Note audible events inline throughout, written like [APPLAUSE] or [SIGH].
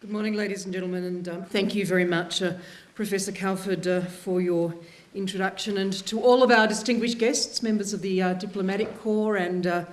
Good morning, ladies and gentlemen, and um, thank you very much, uh, Professor Calford, uh, for your introduction, and to all of our distinguished guests, members of the uh, Diplomatic Corps and uh,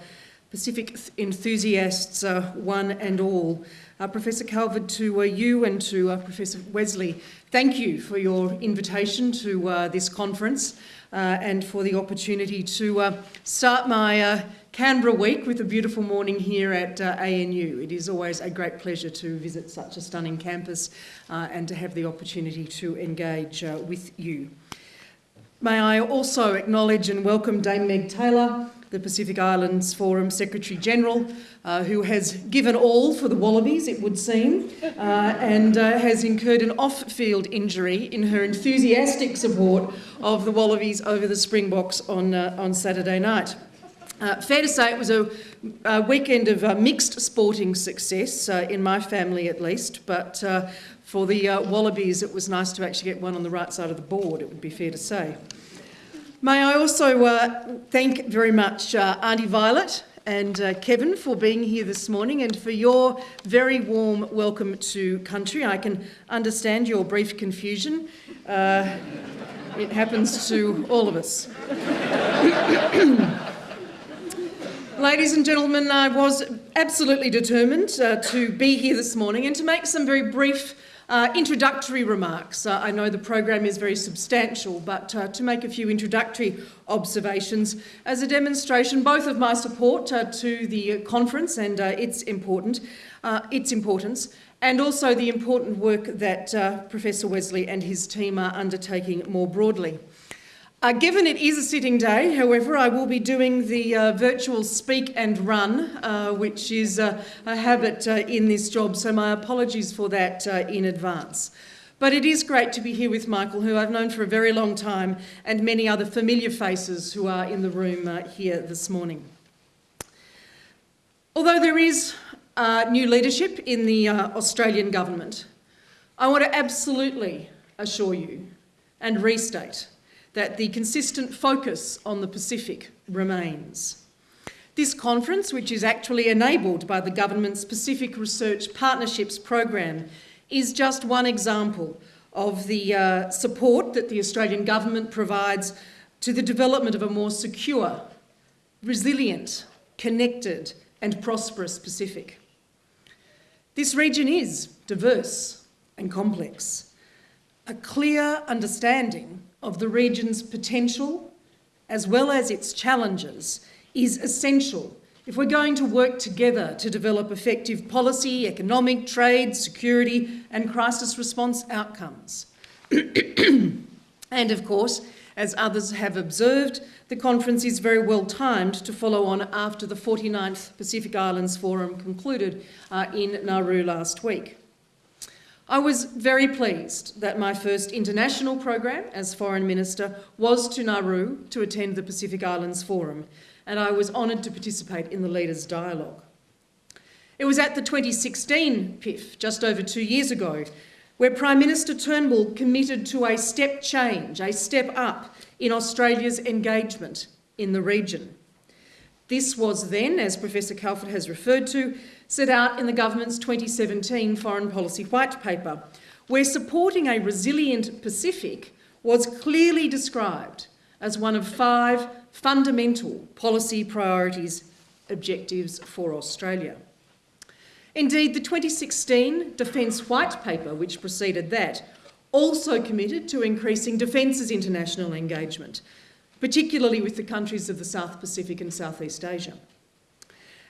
Pacific enthusiasts, uh, one and all. Uh, Professor Calford, to you and to Professor Wesley, thank you for your invitation to this conference and for the opportunity to start my Canberra week with a beautiful morning here at uh, ANU. It is always a great pleasure to visit such a stunning campus uh, and to have the opportunity to engage uh, with you. May I also acknowledge and welcome Dame Meg Taylor, the Pacific Islands Forum Secretary General, uh, who has given all for the Wallabies, it would seem, uh, and uh, has incurred an off-field injury in her enthusiastic support of the Wallabies over the Springboks on, uh, on Saturday night. Uh, fair to say it was a, a weekend of uh, mixed sporting success, uh, in my family at least, but uh, for the uh, Wallabies it was nice to actually get one on the right side of the board, it would be fair to say. May I also uh, thank very much Auntie Violet and Kevin for being here this morning and for your very warm welcome to country. I can understand your brief confusion. it happens to all of us. [COUGHS] Ladies and gentlemen, I was absolutely determined uh, to be here this morning and to make some very brief uh, introductory remarks. Uh, I know the program is very substantial, but uh, to make a few introductory observations as a demonstration both of my support uh, to the conference and uh, its, important, its importance, and also the important work that Professor Wesley and his team are undertaking more broadly. Uh, given it is a sitting day, however, I will be doing the uh, virtual speak and run, uh, which is a habit uh, in this job, so my apologies for that uh, in advance. But it is great to be here with Michael, who I've known for a very long time, and many other familiar faces who are in the room uh, here this morning. Although there is new leadership in the Australian government, I want to absolutely assure you and restate that the consistent focus on the Pacific remains. This conference, which is actually enabled by the government's Pacific Research Partnerships program, is just one example of the uh, support that the Australian government provides to the development of a more secure, resilient, connected and prosperous Pacific. This region is diverse and complex. A clear understanding of the region's potential as well as its challenges is essential if we're going to work together to develop effective policy, economic, trade, security and crisis response outcomes. [CLEARS THROAT] and of course, as others have observed, the conference is very well timed to follow on after the 49th Pacific Islands Forum concluded uh, in Nauru last week. I was very pleased that my first international program as Foreign Minister was to Nauru to attend the Pacific Islands Forum, and I was honoured to participate in the Leaders' Dialogue. It was at the 2016 PIF, just over two years ago, where Prime Minister Turnbull committed to a step change, a step up in Australia's engagement in the region. This was then, as Professor Calford has referred to, set out in the government's 2017 Foreign Policy White Paper, where supporting a resilient Pacific was clearly described as one of five fundamental policy priorities objectives for Australia. Indeed, the 2016 Defence White Paper, which preceded that, also committed to increasing Defence's international engagement, particularly with the countries of the South Pacific and Southeast Asia.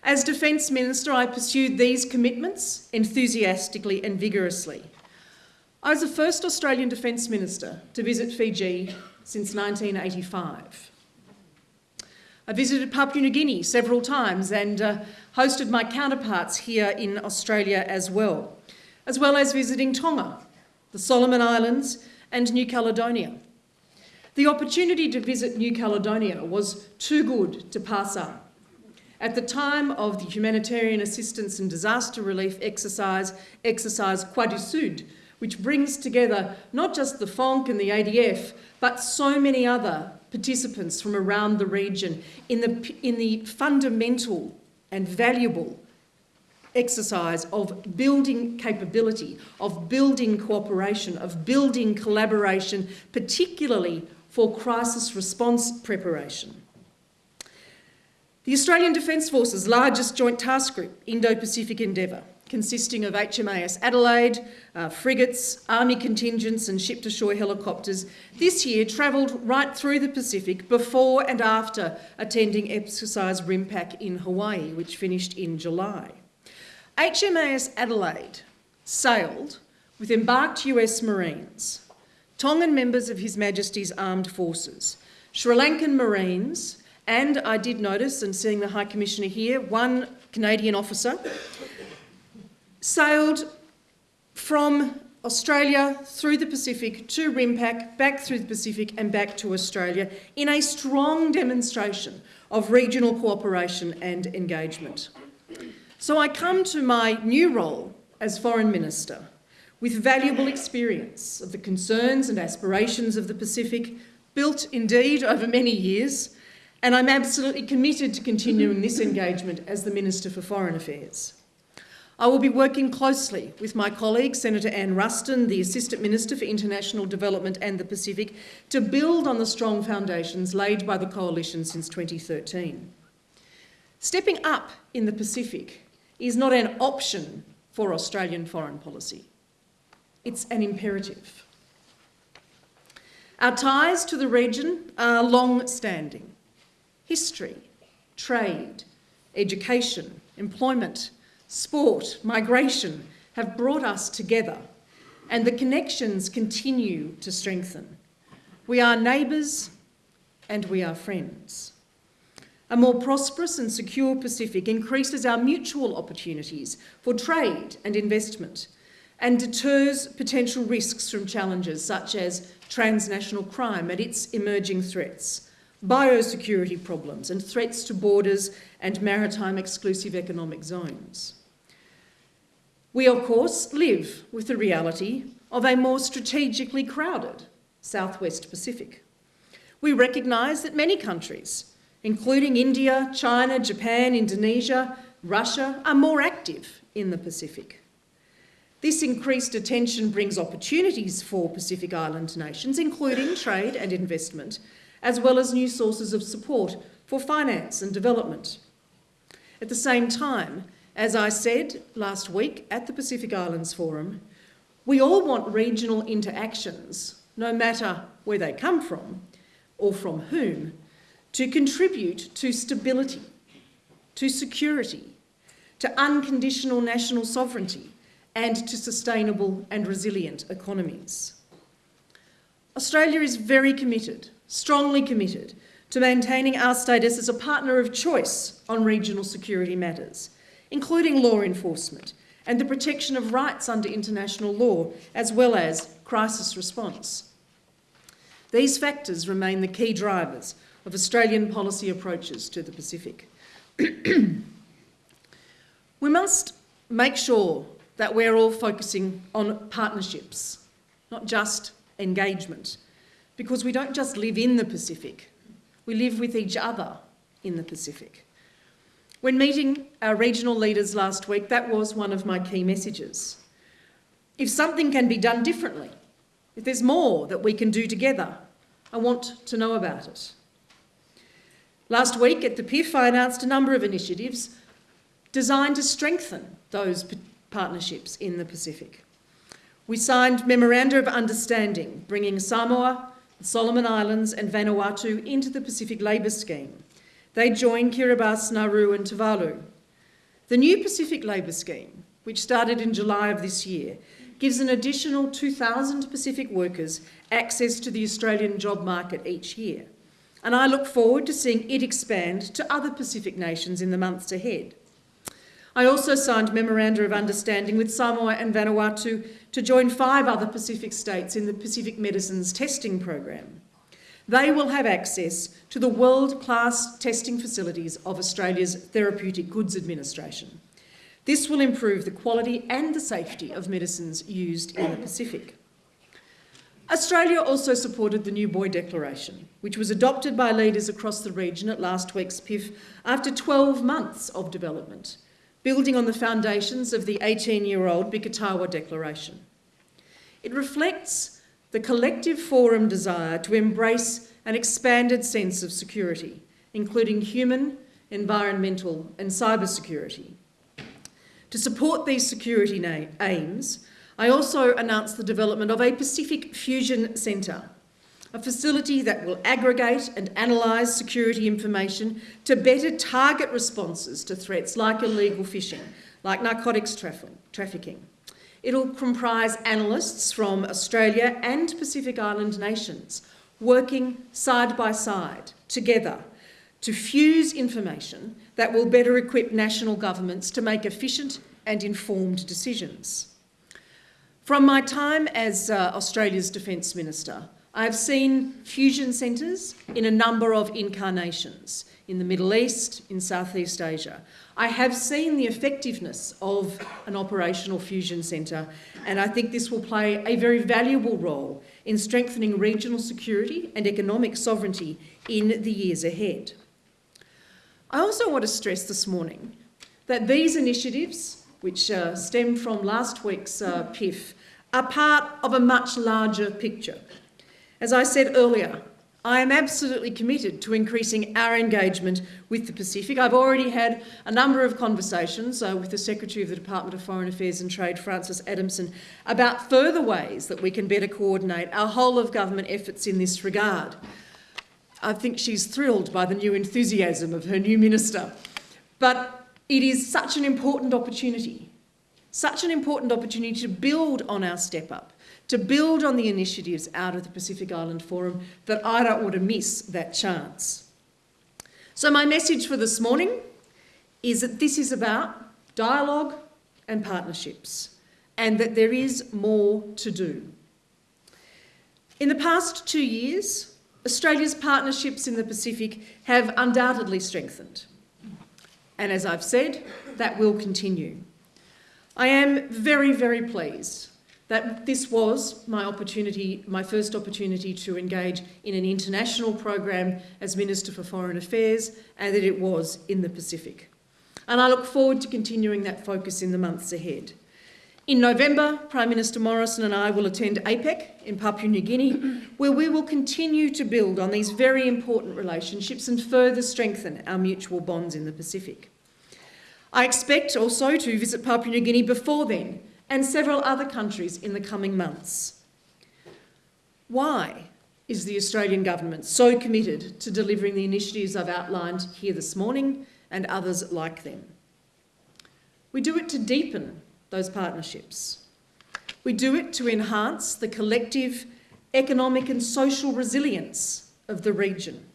As Defence Minister, I pursued these commitments enthusiastically and vigorously. I was the first Australian Defence Minister to visit Fiji since 1985. I visited Papua New Guinea several times and uh, hosted my counterparts here in Australia as well, as well as visiting Tonga, the Solomon Islands and New Caledonia. The opportunity to visit New Caledonia was too good to pass up. At the time of the humanitarian assistance and disaster relief exercise, exercise Croix du Sud, which brings together not just the FANC and the ADF, but so many other participants from around the region in the, in the fundamental and valuable exercise of building capability, of building cooperation, of building collaboration, particularly for crisis response preparation. The Australian Defence Force's largest joint task group, Indo-Pacific Endeavour, consisting of HMAS Adelaide, uh, frigates, army contingents and ship-to-shore helicopters, this year travelled right through the Pacific before and after attending exercise RIMPAC in Hawaii, which finished in July. HMAS Adelaide sailed with embarked US Marines, Tongan members of His Majesty's Armed Forces, Sri Lankan Marines, and I did notice, and seeing the High Commissioner here, one Canadian officer, sailed from Australia through the Pacific to RIMPAC, back through the Pacific and back to Australia in a strong demonstration of regional cooperation and engagement. So I come to my new role as Foreign Minister with valuable experience of the concerns and aspirations of the Pacific, built indeed over many years, and I'm absolutely committed to continuing this engagement as the Minister for Foreign Affairs. I will be working closely with my colleague, Senator Anne Ruston, the Assistant Minister for International Development and the Pacific, to build on the strong foundations laid by the Coalition since 2013. Stepping up in the Pacific is not an option for Australian foreign policy. It's an imperative. Our ties to the region are long-standing. History, trade, education, employment, sport, migration have brought us together and the connections continue to strengthen. We are neighbours and we are friends. A more prosperous and secure Pacific increases our mutual opportunities for trade and investment and deters potential risks from challenges such as transnational crime and its emerging threats, biosecurity problems and threats to borders and maritime exclusive economic zones. We, of course, live with the reality of a more strategically crowded Southwest Pacific. We recognise that many countries, including India, China, Japan, Indonesia, Russia, are more active in the Pacific. This increased attention brings opportunities for Pacific Island nations, including trade and investment, as well as new sources of support for finance and development. At the same time, as I said last week at the Pacific Islands Forum, we all want regional interactions, no matter where they come from or from whom, to contribute to stability, to security, to unconditional national sovereignty and to sustainable and resilient economies. Australia is very committed, strongly committed, to maintaining our status as a partner of choice on regional security matters including law enforcement and the protection of rights under international law, as well as crisis response. These factors remain the key drivers of Australian policy approaches to the Pacific. [CLEARS THROAT] we must make sure that we're all focusing on partnerships, not just engagement, because we don't just live in the Pacific, we live with each other in the Pacific. When meeting our regional leaders last week, that was one of my key messages. If something can be done differently, if there's more that we can do together, I want to know about it. Last week at the PIF, I announced a number of initiatives designed to strengthen those partnerships in the Pacific. We signed Memoranda of Understanding, bringing Samoa, Solomon Islands and Vanuatu into the Pacific Labour Scheme. They join Kiribati, Nauru and Tuvalu. The new Pacific Labour Scheme, which started in July of this year, gives an additional 2,000 Pacific workers access to the Australian job market each year. And I look forward to seeing it expand to other Pacific nations in the months ahead. I also signed Memoranda of Understanding with Samoa and Vanuatu to join five other Pacific states in the Pacific Medicines Testing Program. They will have access to the world-class testing facilities of Australia's Therapeutic Goods Administration. This will improve the quality and the safety of medicines used in the Pacific. Australia also supported the New Boe Declaration, which was adopted by leaders across the region at last week's PIF after 12 months of development. Building on the foundations of the 18-year-old Biketawa Declaration. It reflects the collective forum desire to embrace an expanded sense of security, including human, environmental and cyber security. To support these security aims, I also announced the development of a Pacific Fusion Centre, a facility that will aggregate and analyse security information to better target responses to threats like illegal fishing, like narcotics trafficking. It'll comprise analysts from Australia and Pacific Island nations working side by side together to fuse information that will better equip national governments to make efficient and informed decisions. From my time as uh, Australia's Defence Minister, I have seen fusion centres in a number of incarnations in the Middle East, in Southeast Asia. I have seen the effectiveness of an operational fusion centre and I think this will play a very valuable role in strengthening regional security and economic sovereignty in the years ahead. I also want to stress this morning that these initiatives, which uh, stem from last week's uh, PIF, are part of a much larger picture. As I said earlier, I am absolutely committed to increasing our engagement with the Pacific. I've already had a number of conversations uh, with the Secretary of the Department of Foreign Affairs and Trade, Frances Adamson, about further ways that we can better coordinate our whole of government efforts in this regard. I think she's thrilled by the new enthusiasm of her new minister. But it is such an important opportunity, such an important opportunity to build on our step up, to build on the initiatives out of the Pacific Island Forum that I don't want to miss that chance. So my message for this morning is that this is about dialogue and partnerships and that there is more to do. In the past two years, Australia's partnerships in the Pacific have undoubtedly strengthened. And as I've said, that will continue. I am very, very pleased that this was my opportunity, my first opportunity to engage in an international program as Minister for Foreign Affairs and that it was in the Pacific. And I look forward to continuing that focus in the months ahead. In November, Prime Minister Morrison and I will attend APEC in Papua New Guinea, where we will continue to build on these very important relationships and further strengthen our mutual bonds in the Pacific. I expect also to visit Papua New Guinea before then and several other countries in the coming months. Why is the Australian Government so committed to delivering the initiatives I've outlined here this morning and others like them? We do it to deepen those partnerships. We do it to enhance the collective economic and social resilience of the region.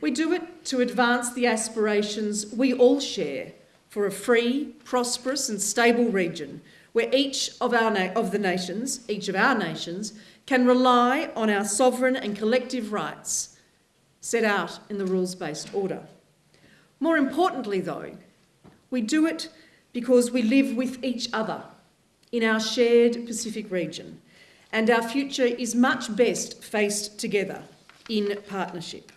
We do it to advance the aspirations we all share for a free, prosperous and stable region where each of, our of the nations, each of our nations, can rely on our sovereign and collective rights set out in the rules-based order. More importantly though, we do it because we live with each other in our shared Pacific region and our future is much best faced together in partnership.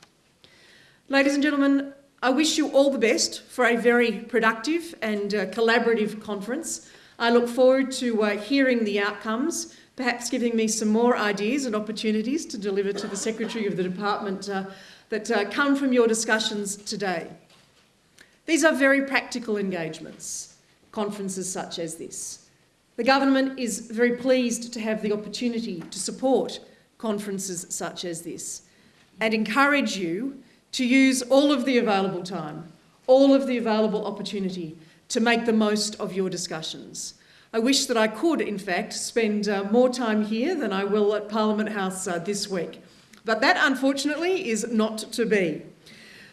Ladies and gentlemen, I wish you all the best for a very productive and uh, collaborative conference. I look forward to uh, hearing the outcomes, perhaps giving me some more ideas and opportunities to deliver to the Secretary of the Department uh, that uh, come from your discussions today. These are very practical engagements conferences such as this. The government is very pleased to have the opportunity to support conferences such as this and encourage you to use all of the available time, all of the available opportunity to make the most of your discussions. I wish that I could, in fact, spend uh, more time here than I will at Parliament House uh, this week. But that, unfortunately, is not to be.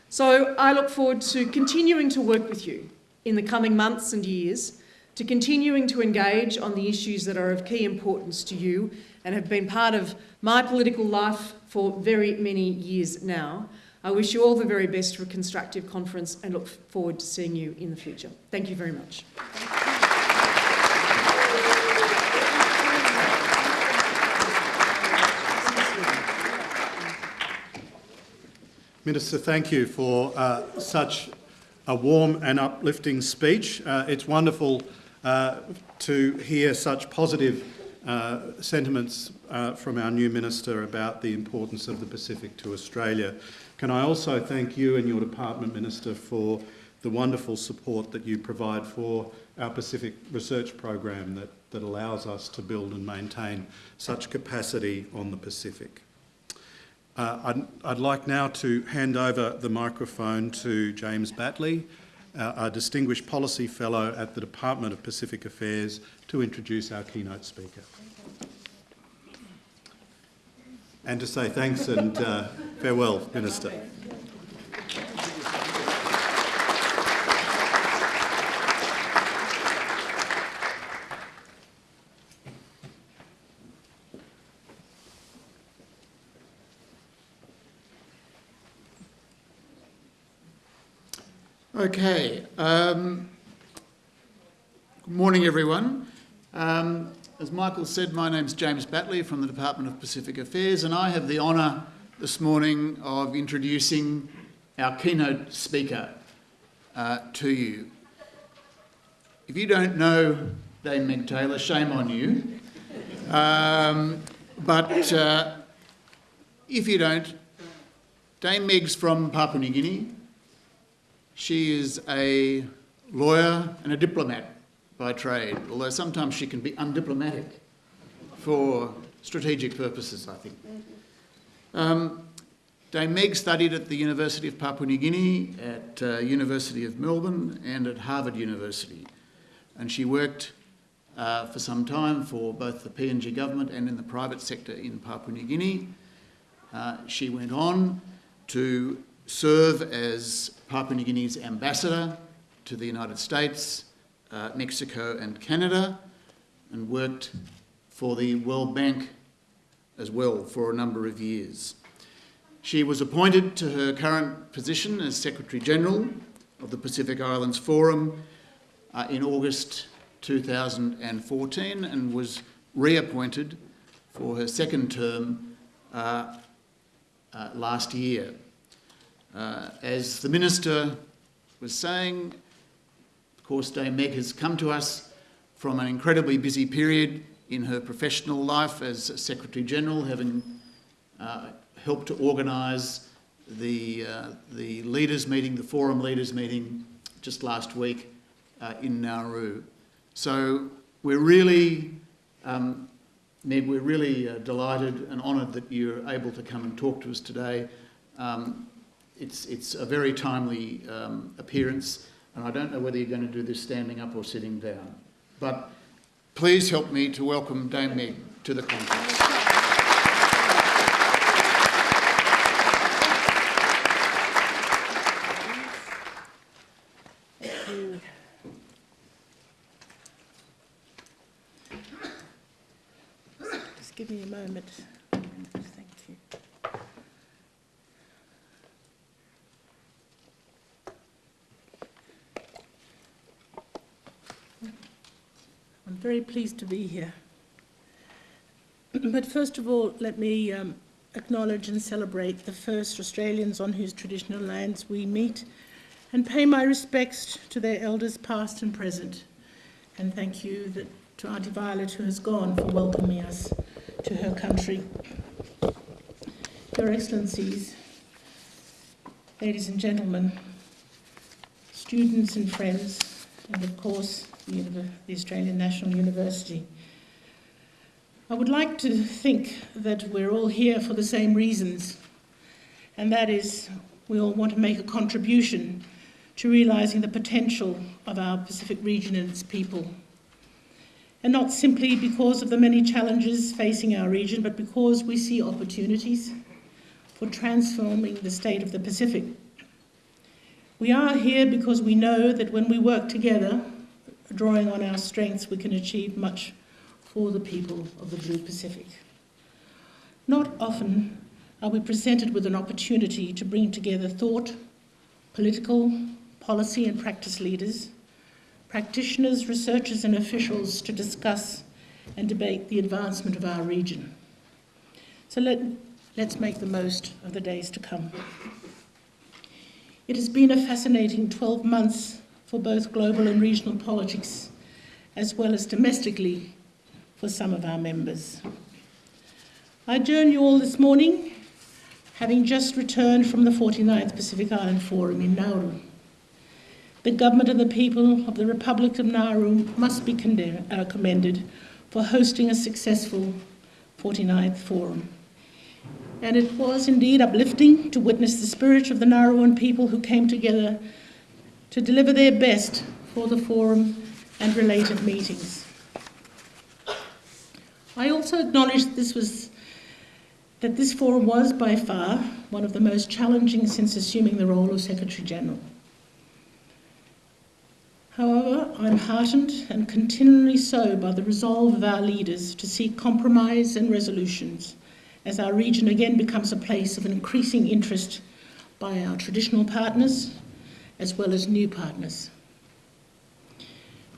So I look forward to continuing to work with you in the coming months and years to continuing to engage on the issues that are of key importance to you and have been part of my political life for very many years now. I wish you all the very best for a constructive conference and look forward to seeing you in the future. Thank you very much. Minister, thank you for uh, such a warm and uplifting speech. Uh, it's wonderful uh, to hear such positive uh, sentiments uh, from our new Minister about the importance of the Pacific to Australia. Can I also thank you and your Department, Minister, for the wonderful support that you provide for our Pacific Research Program that, that allows us to build and maintain such capacity on the Pacific. Uh, I'd, I'd, like now to hand over the microphone to James Batley, uh, a Distinguished Policy Fellow at the Department of Pacific Affairs, to introduce our keynote speaker. And to say thanks and uh, farewell, Minister. Okay. Um, good morning, everyone. Um, as Michael said, my name's James Batley from the Department of Pacific Affairs, and I have the honour this morning of introducing our keynote speaker uh, to you. If you don't know Dame Meg Taylor, shame on you. Um, but uh, if you don't, Dame Meg's from Papua New Guinea. She is a lawyer and a diplomat by trade, although sometimes she can be undiplomatic for strategic purposes, I think. Um, Dame Meg studied at the University of Papua New Guinea, at uh, University of Melbourne and at Harvard University. And she worked uh, for some time for both the PNG government and in the private sector in Papua New Guinea. Uh, she went on to serve as Papua New Guinea's ambassador to the United States, uh, Mexico and Canada, and worked for the World Bank as well for a number of years. She was appointed to her current position as Secretary General of the Pacific Islands Forum uh, in August 2014 and was reappointed for her second term uh, uh, last year. Uh, as the Minister was saying, course, Dame Meg has come to us from an incredibly busy period in her professional life as Secretary General, having uh, helped to organise the, uh, the leaders meeting, the forum leaders meeting just last week uh, in Nauru. So we're really, um, Meg, we're really uh, delighted and honoured that you're able to come and talk to us today. Um, it's, it's a very timely um, appearance, and I don't know whether you're going to do this standing up or sitting down. But please help me to welcome Dame Meg to the conference. Just give me a moment. Very pleased to be here. But first of all, let me um, acknowledge and celebrate the first Australians on whose traditional lands we meet and pay my respects to their elders past and present. And thank you that, to Auntie Violet who has gone for welcoming us to her country. Your Excellencies, ladies and gentlemen, students and friends, and of course the Australian National University. I would like to think that we're all here for the same reasons, and that is we all want to make a contribution to realising the potential of our Pacific region and its people. And not simply because of the many challenges facing our region, but because we see opportunities for transforming the state of the Pacific. We are here because we know that when we work together, drawing on our strengths, we can achieve much for the people of the Blue Pacific. Not often are we presented with an opportunity to bring together thought, political, policy and practice leaders, practitioners, researchers and officials to discuss and debate the advancement of our region. So let, let's make the most of the days to come. It has been a fascinating 12 months for both global and regional politics, as well as domestically for some of our members. I join you all this morning, having just returned from the 49th Pacific Island Forum in Nauru. The government and the people of the Republic of Nauru must be uh, commended for hosting a successful 49th Forum. And it was indeed uplifting to witness the spirit of the Nauruan people who came together to deliver their best for the forum and related meetings. I also acknowledge that this was that this forum was by far one of the most challenging since assuming the role of Secretary General. However, I'm heartened and continually so by the resolve of our leaders to seek compromise and resolutions as our region again becomes a place of increasing interest by our traditional partners as well as new partners.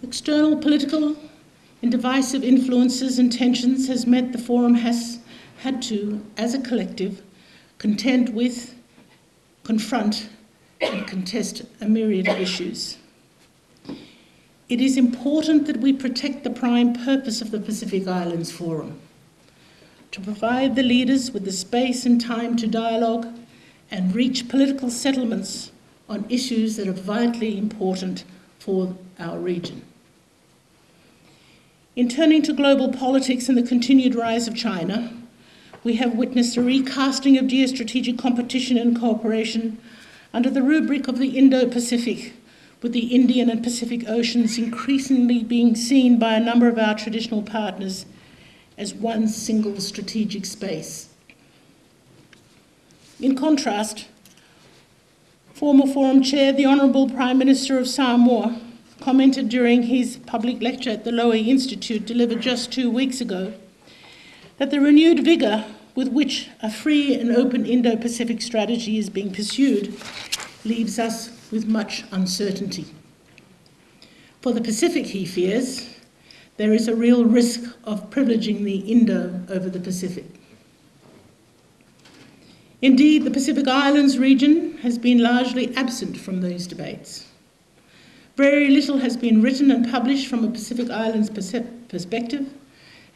External political and divisive influences and tensions has meant the forum has had to, as a collective, contend with, confront, and contest a myriad of issues. It is important that we protect the prime purpose of the Pacific Islands Forum to provide the leaders with the space and time to dialogue and reach political settlements on issues that are vitally important for our region. In turning to global politics and the continued rise of China, we have witnessed a recasting of geostrategic competition and cooperation under the rubric of the Indo Pacific with the Indian and Pacific Oceans increasingly being seen by a number of our traditional partners as one single strategic space. In contrast, former Forum Chair, the Honourable Prime Minister of Samoa, commented during his public lecture at the Lowy Institute delivered just two weeks ago that the renewed vigour with which a free and open Indo Pacific strategy is being pursued leaves us with much uncertainty. For the Pacific, he fears, there is a real risk of privileging the Indo over the Pacific. Indeed, the Pacific Islands region has been largely absent from these debates. Very little has been written and published from a Pacific Islands perspective,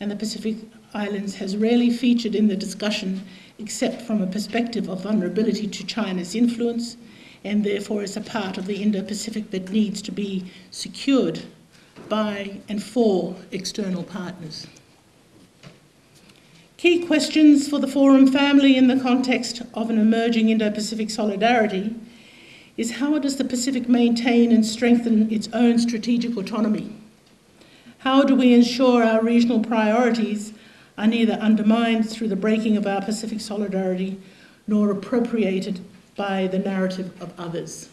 and the Pacific Islands has rarely featured in the discussion except from a perspective of vulnerability to China's influence and therefore is a part of the Indo Pacific that needs to be secured by and for external partners. Key questions for the Forum family in the context of an emerging Indo Pacific solidarity is how does the Pacific maintain and strengthen its own strategic autonomy? How do we ensure our regional priorities are neither undermined through the breaking of our Pacific solidarity nor appropriated by the narrative of others.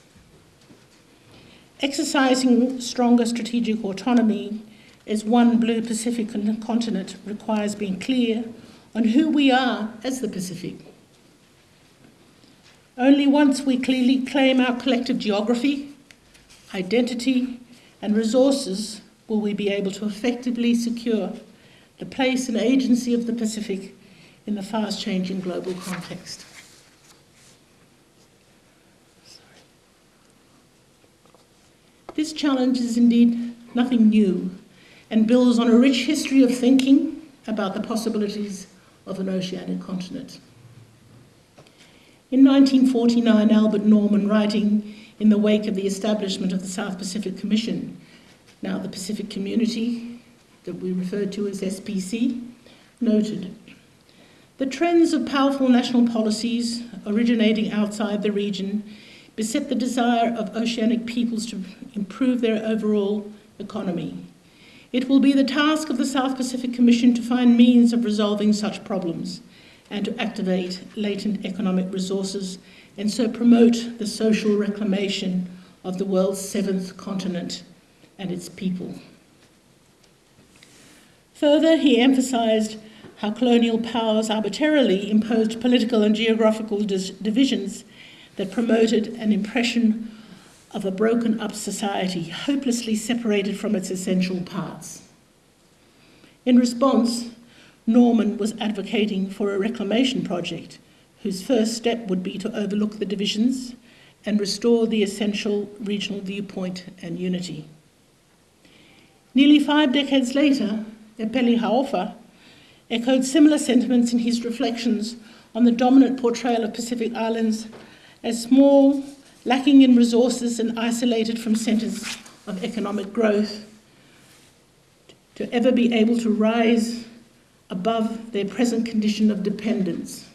Exercising stronger strategic autonomy as one blue Pacific continent requires being clear on who we are as the Pacific. Only once we clearly claim our collective geography, identity, and resources will we be able to effectively secure the place and agency of the Pacific in the fast changing global context. This challenge is indeed nothing new and builds on a rich history of thinking about the possibilities of an oceanic continent. In 1949, Albert Norman, writing in the wake of the establishment of the South Pacific Commission, now the Pacific Community, that we refer to as SPC, noted the trends of powerful national policies originating outside the region beset the desire of oceanic peoples to improve their overall economy. It will be the task of the South Pacific Commission to find means of resolving such problems and to activate latent economic resources and so promote the social reclamation of the world's seventh continent and its people. Further, he emphasised how colonial powers arbitrarily imposed political and geographical divisions that promoted an impression of a broken up society, hopelessly separated from its essential parts. In response, Norman was advocating for a reclamation project whose first step would be to overlook the divisions and restore the essential regional viewpoint and unity. Nearly five decades later, Epeli Hau'ofa echoed similar sentiments in his reflections on the dominant portrayal of Pacific Islands as small, lacking in resources, and isolated from centres of economic growth, to ever be able to rise above their present condition of dependence.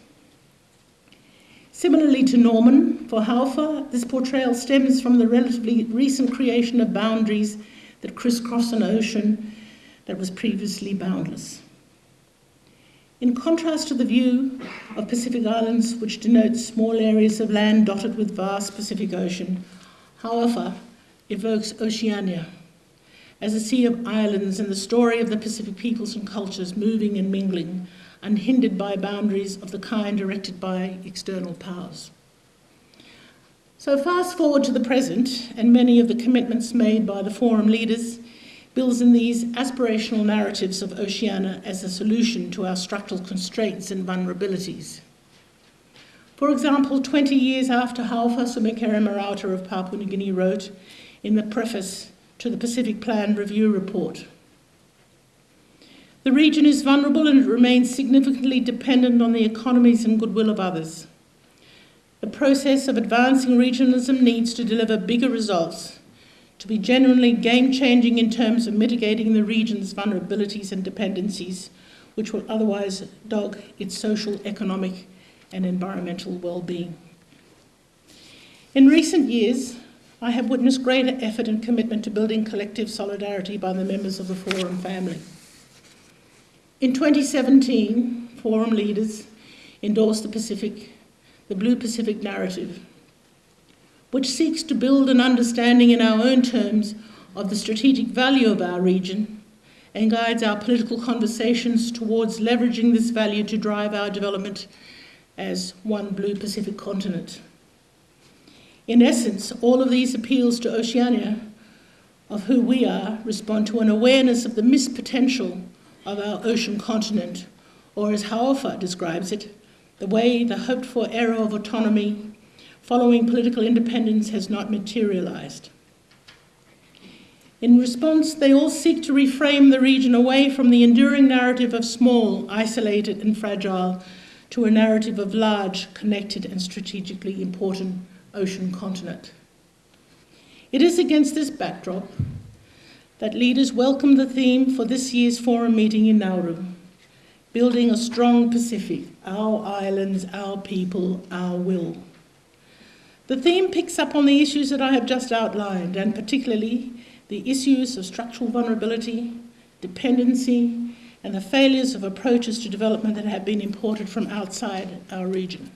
Similarly to Norman, for Hau'ofa, this portrayal stems from the relatively recent creation of boundaries that crisscross an ocean that was previously boundless. In contrast to the view of Pacific Islands, which denotes small areas of land dotted with vast Pacific Ocean, however, evokes Oceania as a sea of islands and the story of the Pacific peoples and cultures moving and mingling, unhindered by boundaries of the kind erected by external powers. So, fast forward to the present, and many of the commitments made by the forum leaders builds in these aspirational narratives of Oceania as a solution to our structural constraints and vulnerabilities. For example, 20 years after Hau'ofa Sir Mekere Morauta of Papua New Guinea wrote in the preface to the Pacific Plan Review Report, the region is vulnerable and it remains significantly dependent on the economies and goodwill of others. The process of advancing regionalism needs to deliver bigger results, to be genuinely game changing in terms of mitigating the region's vulnerabilities and dependencies, which will otherwise dog its social, economic, and environmental well being. In recent years, I have witnessed greater effort and commitment to building collective solidarity by the members of the Forum family. In 2017, Forum leaders endorsed the Pacific the Blue Pacific narrative, which seeks to build an understanding in our own terms of the strategic value of our region and guides our political conversations towards leveraging this value to drive our development as one blue Pacific continent. In essence, all of these appeals to Oceania of who we are respond to an awareness of the missed potential of our ocean continent, or as Hau'ofa describes it, the way the hoped for era of autonomy following political independence has not materialized. In response, they all seek to reframe the region away from the enduring narrative of small, isolated, and fragile to a narrative of large, connected, and strategically important ocean continent. It is against this backdrop that leaders welcome the theme for this year's forum meeting in Nauru building a strong Pacific, our islands, our people, our will. The theme picks up on the issues that I have just outlined, and particularly the issues of structural vulnerability, dependency, and the failures of approaches to development that have been imported from outside our region.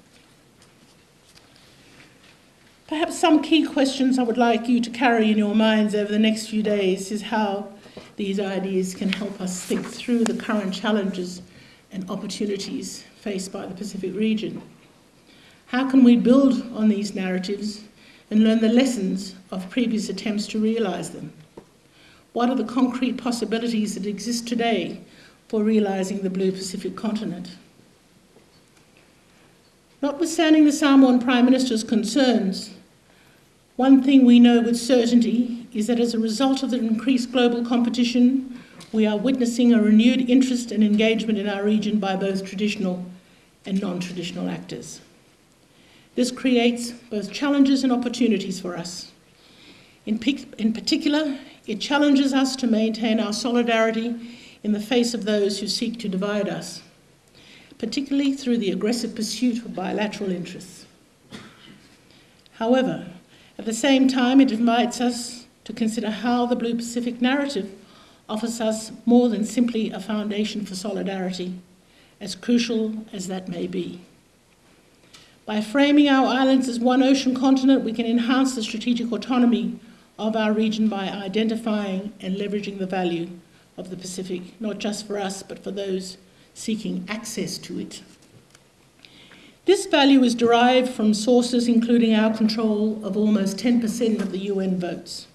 Perhaps some key questions I would like you to carry in your minds over the next few days is how these ideas can help us think through the current challenges and opportunities faced by the Pacific region. How can we build on these narratives and learn the lessons of previous attempts to realise them? What are the concrete possibilities that exist today for realising the Blue Pacific continent? Notwithstanding the Samoan Prime Minister's concerns, one thing we know with certainty is that as a result of the increased global competition, we are witnessing a renewed interest and engagement in our region by both traditional and non traditional actors. This creates both challenges and opportunities for us. In, in, particular, it challenges us to maintain our solidarity in the face of those who seek to divide us, particularly through the aggressive pursuit of bilateral interests. However, at the same time, it invites us to consider how the Blue Pacific narrative offers us more than simply a foundation for solidarity, as crucial as that may be. By framing our islands as one ocean continent, we can enhance the strategic autonomy of our region by identifying and leveraging the value of the Pacific, not just for us, but for those seeking access to it. This value is derived from sources including our control of almost 10% of the UN votes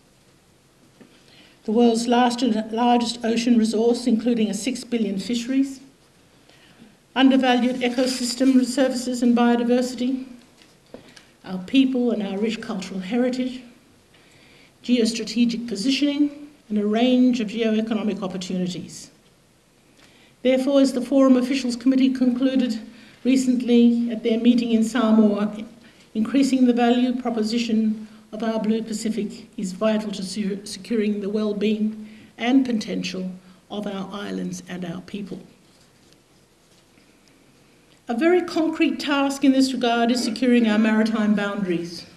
the world's largest ocean resource, including a 6 billion fisheries, undervalued ecosystem services and biodiversity, our people and our rich cultural heritage, geostrategic positioning, and a range of geoeconomic opportunities. Therefore, as the Forum Officials Committee concluded recently at their meeting in Samoa, increasing the value proposition of our Blue Pacific is vital to securing the well-being and potential of our islands and our people. A very concrete task in this regard is securing our maritime boundaries.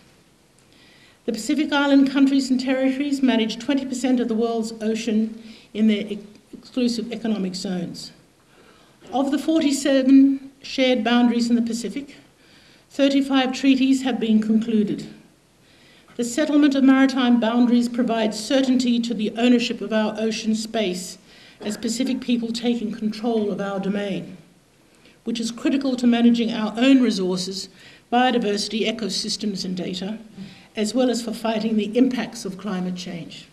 The Pacific Island countries and territories manage 20% of the world's ocean in their exclusive economic zones. Of the 47 shared boundaries in the Pacific, 35 treaties have been concluded. The settlement of maritime boundaries provides certainty to the ownership of our ocean space as Pacific people taking control of our domain, which is critical to managing our own resources, biodiversity, ecosystems, and data, as well as for fighting the impacts of climate change.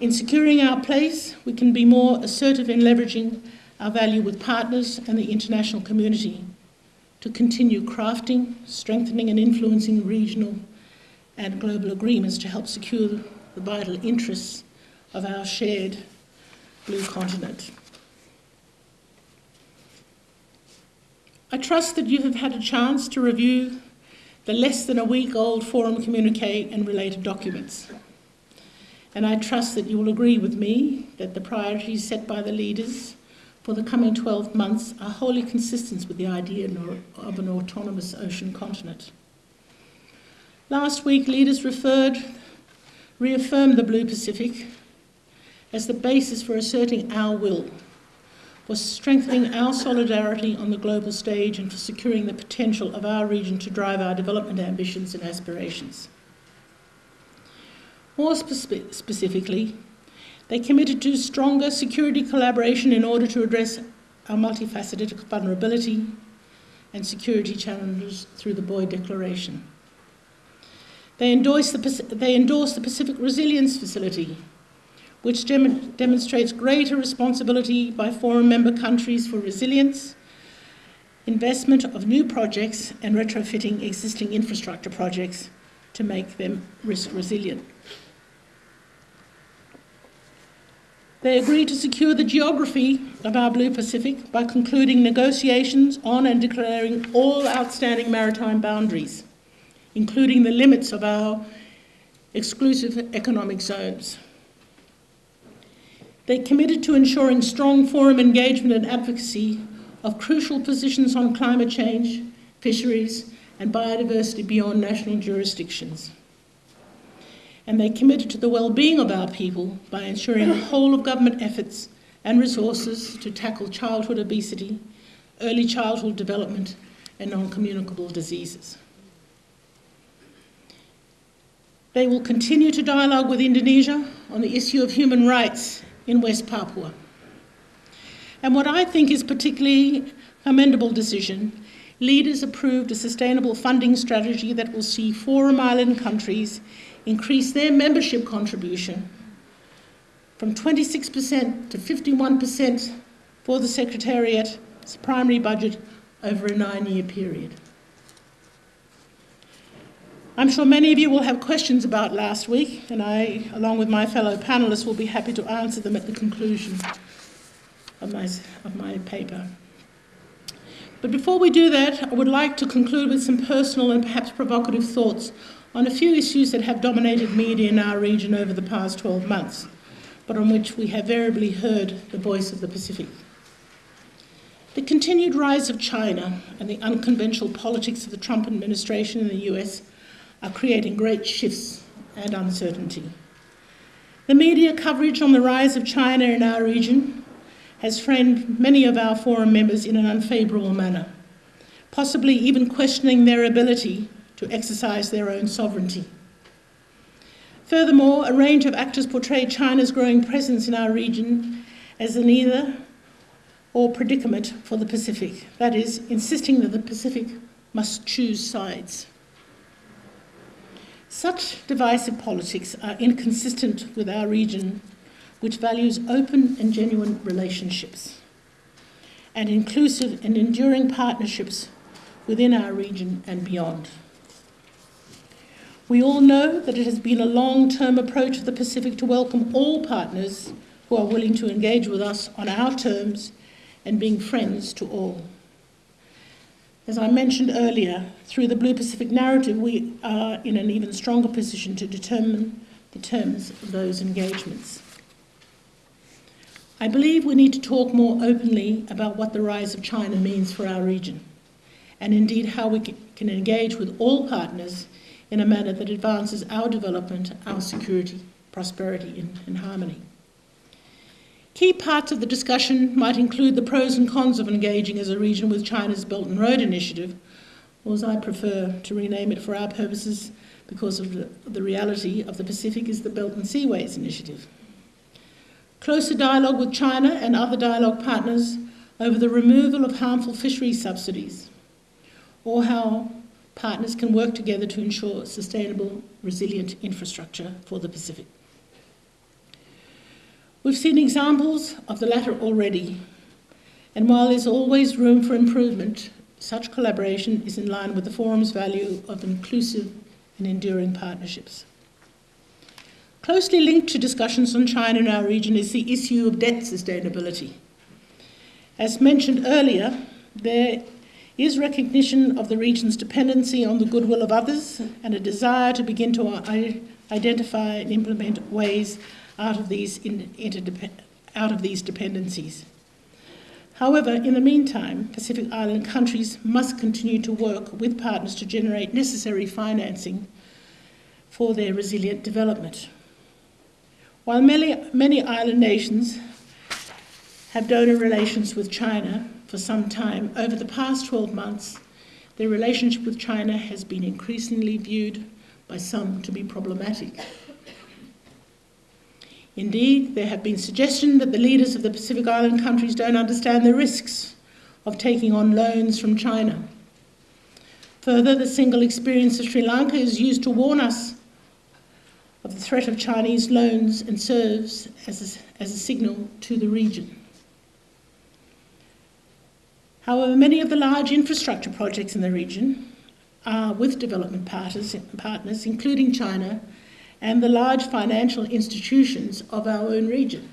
In securing our place, we can be more assertive in leveraging our value with partners and the international community to continue crafting, strengthening, and influencing regional and global agreements to help secure the vital interests of our shared blue continent. I trust that you have had a chance to review the less than a week old forum communique and related documents. And I trust that you will agree with me that the priorities set by the leaders for the coming 12 months are wholly consistent with the idea of an autonomous ocean continent. Last week, leaders referred, reaffirmed the Blue Pacific as the basis for asserting our will, for strengthening our solidarity on the global stage, and for securing the potential of our region to drive our development ambitions and aspirations. More spe- specifically, they committed to stronger security collaboration in order to address our multifaceted vulnerability and security challenges through the Boe Declaration. They endorsed the, they endorsed the Pacific Resilience Facility, which dem- demonstrates greater responsibility by forum member countries for resilience, investment of new projects, and retrofitting existing infrastructure projects to make them risk resilient. They agreed to secure the geography of our Blue Pacific by concluding negotiations on and declaring all outstanding maritime boundaries, including the limits of our exclusive economic zones. They committed to ensuring strong forum engagement and advocacy of crucial positions on climate change, fisheries, and biodiversity beyond national jurisdictions and they committed to the well-being of our people by ensuring the whole of government efforts and resources to tackle childhood obesity, early childhood development, and non-communicable diseases. They will continue to dialogue with Indonesia on the issue of human rights in West Papua. And what I think is particularly commendable decision, leaders approved a sustainable funding strategy that will see Forum Island countries increase their membership contribution from 26% to 51% for the Secretariat's primary budget over a nine year period. I'm sure many of you will have questions about last week, and I, along with my fellow panellists, will be happy to answer them at the conclusion of my, of my paper. But before we do that, I would like to conclude with some personal and perhaps provocative thoughts on a few issues that have dominated media in our region over the past 12 months, but on which we have variably heard the voice of the Pacific. The continued rise of China and the unconventional politics of the Trump administration in the US are creating great shifts and uncertainty. The media coverage on the rise of China in our region has framed many of our forum members in an unfavourable manner, possibly even questioning their ability to exercise their own sovereignty. Furthermore, a range of actors portray China's growing presence in our region as an either or predicament for the Pacific, that is, insisting that the Pacific must choose sides. Such divisive politics are inconsistent with our region, which values open and genuine relationships and inclusive and enduring partnerships within our region and beyond. We all know that it has been a long term approach of the Pacific to welcome all partners who are willing to engage with us on our terms and being friends to all. As I mentioned earlier, through the Blue Pacific narrative, we are in an even stronger position to determine the terms of those engagements. I believe we need to talk more openly about what the rise of China means for our region, and indeed how we can engage with all partners in a manner that advances our development, our security, prosperity, and, harmony. Key parts of the discussion might include the pros and cons of engaging as a region with China's Belt and Road Initiative, or as I prefer to rename it for our purposes because of the, the reality of the Pacific is the Belt and Seaways Initiative. Closer dialogue with China and other dialogue partners over the removal of harmful fishery subsidies, or how partners can work together to ensure sustainable, resilient infrastructure for the Pacific. We've seen examples of the latter already, and while there's always room for improvement, such collaboration is in line with the Forum's value of inclusive and enduring partnerships. Closely linked to discussions on China in our region is the issue of debt sustainability. As mentioned earlier, there is recognition of the region's dependency on the goodwill of others and a desire to begin to identify and implement ways out of these, out of these dependencies. However, in the meantime, Pacific Island countries must continue to work with partners to generate necessary financing for their resilient development. While many, many island nations have donor relations with China, for some time, over the past 12 months, their relationship with China has been increasingly viewed by some to be problematic. Indeed, there have been suggestions that the leaders of the Pacific Island countries don't understand the risks of taking on loans from China. Further, the single experience of Sri Lanka is used to warn us of the threat of Chinese loans and serves as a, as a signal to the region. However, many of the large infrastructure projects in the region are with development partners, partners, including China and the large financial institutions of our own region.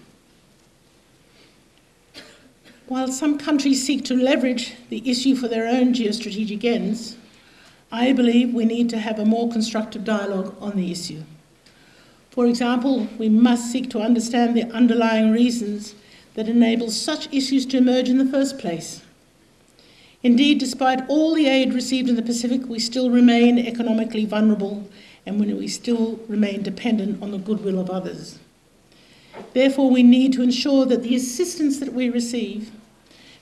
While some countries seek to leverage the issue for their own geostrategic ends, I believe we need to have a more constructive dialogue on the issue. For example, we must seek to understand the underlying reasons that enable such issues to emerge in the first place. Indeed, despite all the aid received in the Pacific, we still remain economically vulnerable and when we still remain dependent on the goodwill of others. Therefore, we need to ensure that the assistance that we receive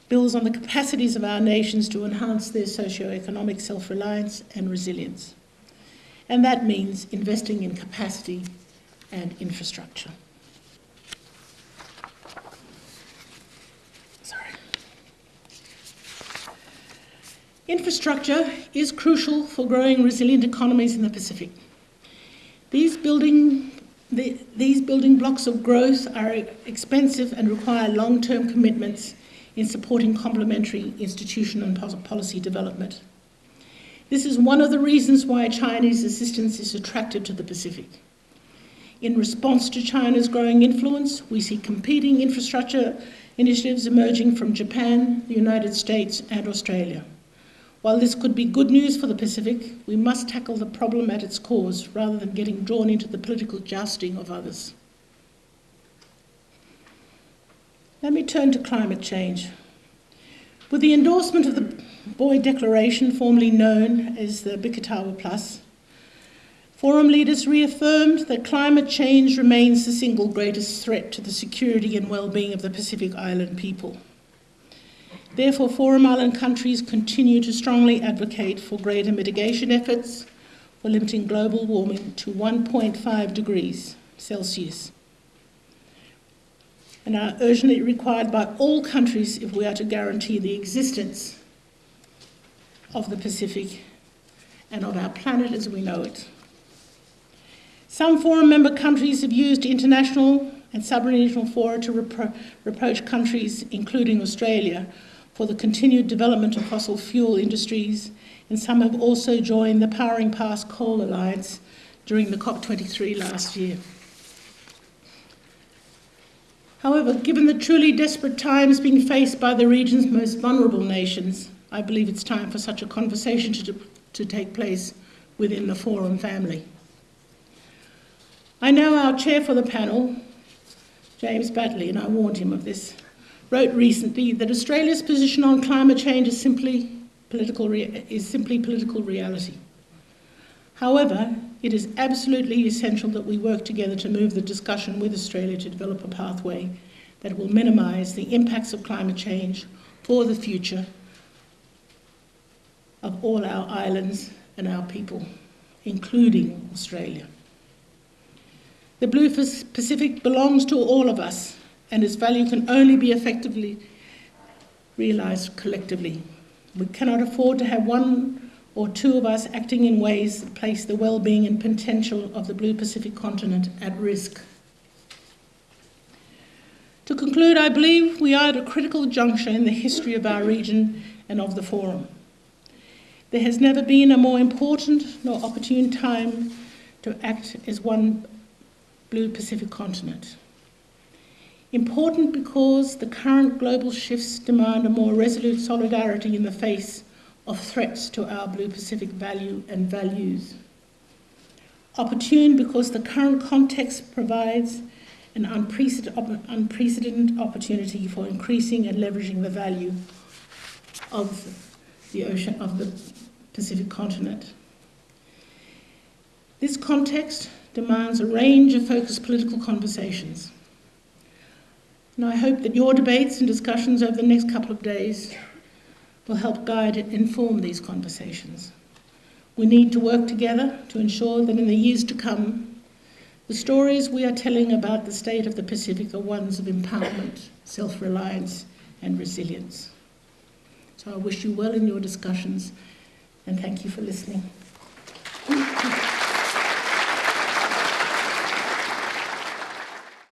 builds on the capacities of our nations to enhance their socio-economic self-reliance and resilience. And that means investing in capacity and infrastructure. Sorry. Infrastructure is crucial for growing resilient economies in the Pacific. Building, the, these building blocks of growth are expensive and require long-term commitments in supporting complementary institutional and policy development. This is one of the reasons why Chinese assistance is attractive to the Pacific. In response to China's growing influence, we see competing infrastructure initiatives emerging from Japan, the United States, and Australia. While this could be good news for the Pacific, we must tackle the problem at its cause rather than getting drawn into the political jousting of others. Let me turn to climate change. With the endorsement of the Boe Declaration, formerly known as the Biketawa Plus, Forum leaders reaffirmed that climate change remains the single greatest threat to the security and well-being of the Pacific Island people. Therefore, Forum Island countries continue to strongly advocate for greater mitigation efforts for limiting global warming to 1.5 degrees Celsius and are urgently required by all countries if we are to guarantee the existence of the Pacific and of our planet as we know it. Some Forum member countries have used international and sub-regional fora to repro reproach countries, including Australia, for the continued development of fossil fuel industries, and some have also joined the Powering Past Coal Alliance during the COP23 last year. However, given the truly desperate times being faced by the region's most vulnerable nations, I believe it's time for such a conversation to, to take place within the Forum family. I know our chair for the panel, James Batley, and I warned him of this, wrote recently that Australia's position on climate change is simply political, is simply political reality. However, it is absolutely essential that we work together to move the discussion with Australia to develop a pathway that will minimise the impacts of climate change for the future of all our islands and our people, including Australia. The Blue Pacific belongs to all of us, and its value can only be effectively realised collectively. We cannot afford to have one or two of us acting in ways that place the well-being and potential of the Blue Pacific continent at risk. To conclude, I believe we are at a critical juncture in the history of our region and of the Forum. There has never been a more important nor opportune time to act as one Blue Pacific continent. Important because the current global shifts demand a more resolute solidarity in the face of threats to our Blue Pacific value and values. Opportune because the current context provides an unprecedented opportunity for increasing and leveraging the value of the ocean of the Pacific continent. This context demands a range of focused political conversations. And I hope that your debates and discussions over the next couple of days will help guide and inform these conversations. We need to work together to ensure that in the years to come, the stories we are telling about the state of the Pacific are ones of empowerment, self reliance, and resilience. So I wish you well in your discussions and thank you for listening.